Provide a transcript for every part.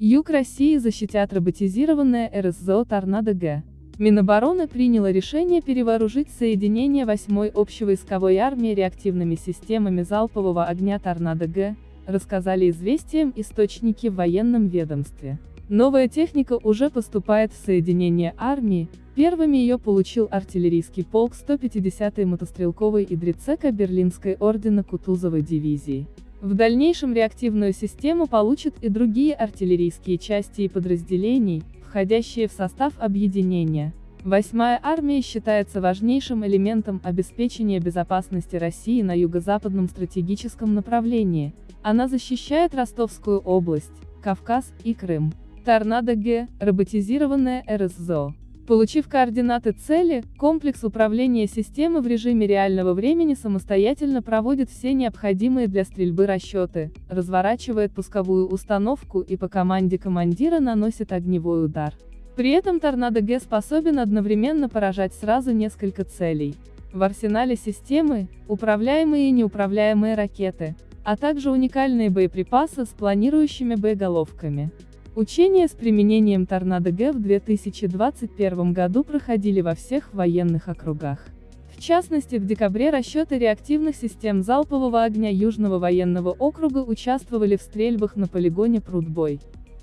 Юг России защитят роботизированное РСЗО «Торнадо-Г». Минобороны приняло решение перевооружить соединение 8-й общевойсковой армии реактивными системами залпового огня «Торнадо-Г», рассказали известиям источники в военном ведомстве. Новая техника уже поступает в соединение армии, первыми ее получил артиллерийский полк 150-й мотострелковой Идрицека Берлинской ордена Кутузовой дивизии. В дальнейшем реактивную систему получат и другие артиллерийские части и подразделений, входящие в состав объединения. Восьмая армия считается важнейшим элементом обеспечения безопасности России на юго-западном стратегическом направлении. Она защищает Ростовскую область, Кавказ и Крым. Торнадо-Г, роботизированная РСЗО. Получив координаты цели, комплекс управления системы в режиме реального времени самостоятельно проводит все необходимые для стрельбы расчеты, разворачивает пусковую установку и по команде командира наносит огневой удар. При этом Торнадо Г способен одновременно поражать сразу несколько целей. В арсенале системы – управляемые и неуправляемые ракеты, а также уникальные боеприпасы с планирующими боеголовками. Учения с применением Торнадо-Г в 2021 году проходили во всех военных округах. В частности, в декабре расчеты реактивных систем залпового огня Южного военного округа участвовали в стрельбах на полигоне Прудбой.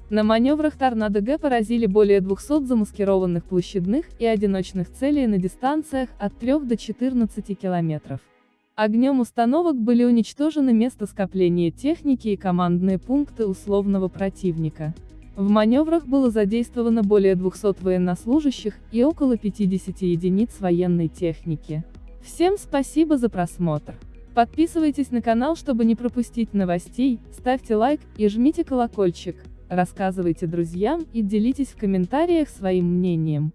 На маневрах Торнадо-Г поразили более 200 замаскированных площадных и одиночных целей на дистанциях от 3 до 14 километров. Огнем установок были уничтожены место скопления техники и командные пункты условного противника. В маневрах было задействовано более 200 военнослужащих и около 50 единиц военной техники. Всем спасибо за просмотр. Подписывайтесь на канал, чтобы не пропустить новостей, ставьте лайк и жмите колокольчик, рассказывайте друзьям и делитесь в комментариях своим мнением.